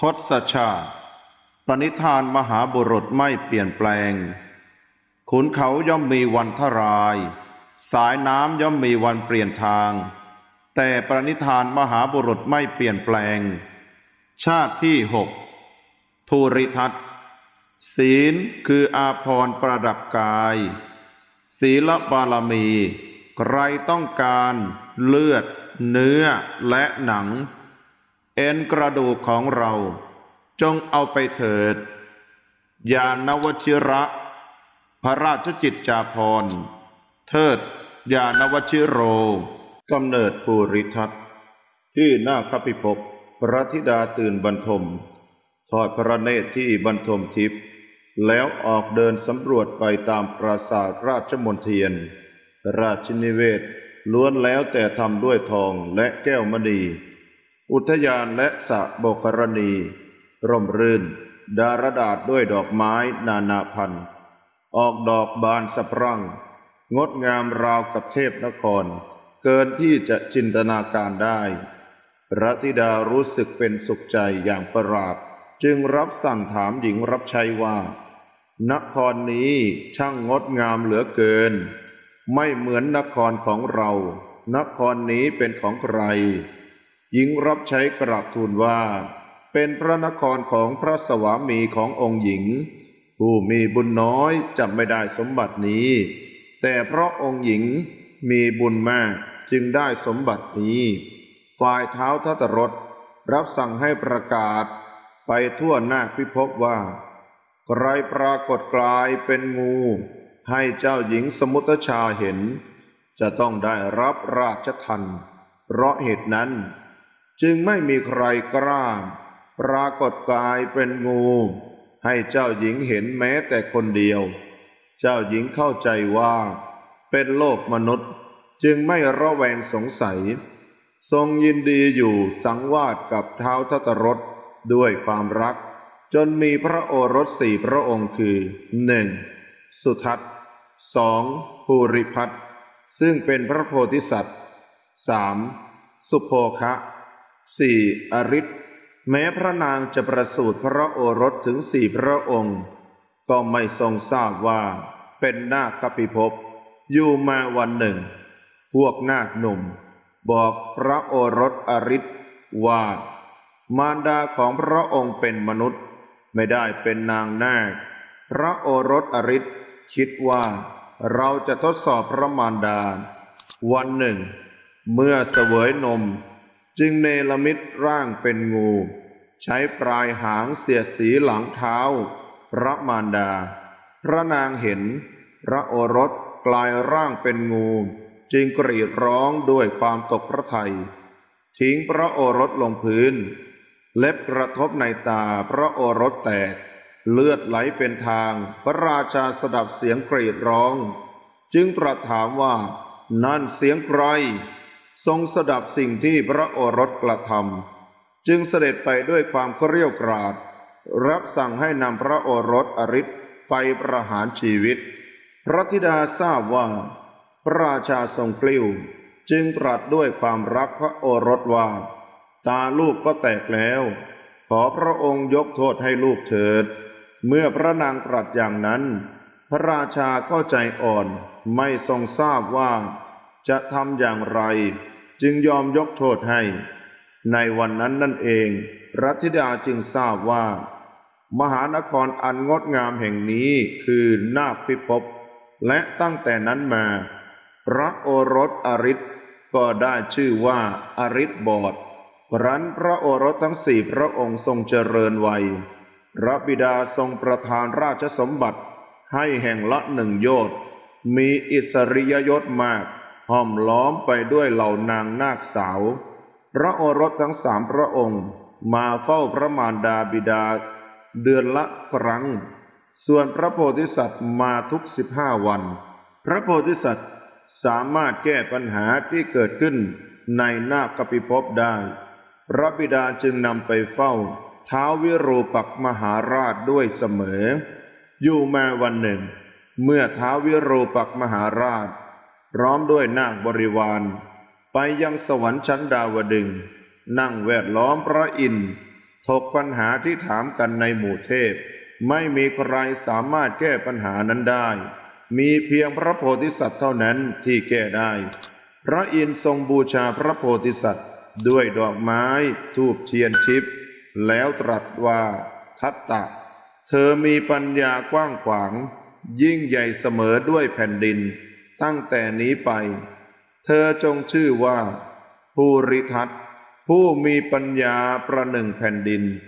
ทศชาติ ปณิธานมหาบุรุษไม่เปลี่ยนแปลง ขุนเขาย่อมมีวันทราย สายน้ำย่อมมีวันเปลี่ยนทาง แต่ปณิธานมหาบุรุษไม่เปลี่ยนแปลง ชาติที่หกภูริทัตศีลคืออาภรณ์ประดับกาย ศีลบารมี ใครต้องการเลือด เนื้อและหนัง เอ็นกระดูกของเรา จงเอาไปเถิด ยานวชิระ พระราชจิตจาภรเทิด ยานวชิโรกำเนิดภูริทัตที่หน้าคพิภพพระธิดาตื่นบรรทม ทอดพระเนตรที่บรรทมทิพย์แล้วออกเดินสำรวจไปตามปราสาทราชมนเทียน ราชนิเวศล้วนแล้วแต่ทำด้วยทองและแก้วมณี อุทยานและสะโบกรณี ร่มรื่น ดารดาษด้วยดอกไม้นานาพันธุ์ ออกดอกบานสะพรั่ง งดงามราวกับเทพนคร เกินที่จะจินตนาการได้พระธิดารู้สึกเป็นสุขใจอย่างประหลาด จึงรับสั่งถามหญิงรับใช้ว่า นครนี้ช่างงดงามเหลือเกิน ไม่เหมือนนครของเรา นครนี้เป็นของใคร หญิงรับใช้กราบทูลว่า เป็นพระนครของพระสวามีขององค์หญิง ผู้มีบุญน้อยจำไม่ได้สมบัตินี้ แต่เพราะองค์หญิงมีบุญมากจึงได้สมบัตินี้ ฝ่ายเท้าทัตรถรับสั่งให้ประกาศไปทั่วหน้าพิภพว่า ใครปรากฏกลายเป็นงู ให้เจ้าหญิงสมุทชาเห็น จะต้องได้รับราชทันเพราะเหตุนั้น จึงไม่มีใครกล้าปรากฏกายเป็นงู ให้เจ้าหญิงเห็นแม้แต่คนเดียว เจ้าหญิงเข้าใจว่า เป็นโลกมนุษย์ จึงไม่ระแวงสงสัย ทรงยินดีอยู่สังวาสกับเท้าทัตรถด้วยความรัก จนมีพระโอรสสี่พระองค์คือหนึ่งสุทัศน์สองภูริพัฒน์ซึ่งเป็นพระโพธิสัตว์สามสุโภคะ สี่อริศแม้พระนางจะประสูติพระโอรสถึงสี่พระองค์ ก็ไม่ทรงทราบว่าเป็นนาคปิภพอยู่มาวันหนึ่ง พวกนาคหนุ่ม บอกพระโอรสอริศว่า มารดาของพระองค์เป็นมนุษย์ ไม่ได้เป็นนางนาค พระโอรสอริศคิดว่าเราจะทดสอบพระมารดา วันหนึ่ง เมื่อเสวยนม จึงเนรมิตร่างเป็นงู ใช้ปลายหางเสียดสีหลังเท้า พระมารดา พระนางเห็น พระโอรสกลายร่างเป็นงู จึงกรีดร้องด้วยความตกพระทัยทิ้งพระโอรสลงพื้น เล็บกระทบในตาพระโอรสแตก เลือดไหลเป็นทาง พระราชาสดับเสียงกรีดร้อง จึงตรัสถามว่า นั่นเสียงใคร ทรงสดับสิ่งที่พระโอรสกระทำจึงเสด็จไปด้วยความเกรียวกราด รับสั่งให้นำพระโอรสอริศไปประหารชีวิต พระธิดาทราบว่า พระราชาทรงกลิ้ว จึงตรัสด้วยความรักพระโอรสว่า ตาลูกก็แตกแล้ว ขอพระองค์ยกโทษให้ลูกเถิด เมื่อพระนางตรัสอย่างนั้น พระราชาก็ใจอ่อนไม่ทรงทราบว่าจะทำอย่างไร จึงยอมยกโทษให้ ในวันนั้นนั่นเองรัธิดาจึงทราบว่า มหานครอันงดงามแห่งนี้คือนาคพิภพและตั้งแต่นั้นมา พระโอรสอริศก็ได้ชื่อว่าอริศบอดรันพระโอรสทั้งสี่พระองค์ทรงเจริญวัย พระบิดาทรงประทานราชสมบัติให้แห่งละหนึ่งโยชน์มีอิสริยยศมาก ห้อมล้อมไปด้วยเหล่านางนาคสาว พระโอรสทั้งสามพระองค์ มาเฝ้าพระมารดาบิดา เดือนละครั้ง ส่วนพระโพธิสัตว์มาทุกสิบห้าวัน พระโพธิสัตว์สามารถแก้ปัญหาที่เกิดขึ้นในนาคปิภพได้ พระบิดาจึงนำไปเฝ้าท้าววิรูปักมหาราชด้วยเสมอ อยู่มาวันหนึ่ง เมื่อท้าววิรูปักมหาราช พร้อมด้วยนาคบริวาร ไปยังสวรรค์ชั้นดาวดึง นั่งแวดล้อมพระอินทร์ทถกปัญหาที่ถามกันในหมู่เทพ ไม่มีใครสามารถแก้ปัญหานั้นได้ มีเพียงพระโพธิสัตว์เท่านั้นที่แก้ได้ พระอินทร์ทรงบูชาพระโพธิสัตว์ ด้วยดอกไม้ทูบเทียนทิพย์แล้วตรัสว่าทัตตะ เธอมีปัญญากว้างขวาง ยิ่งใหญ่เสมอด้วยแผ่นดิน ตั้งแต่นี้ไป เธอจงชื่อว่า ภูริทัตผู้มีปัญญาประหนึ่งแผ่นดิน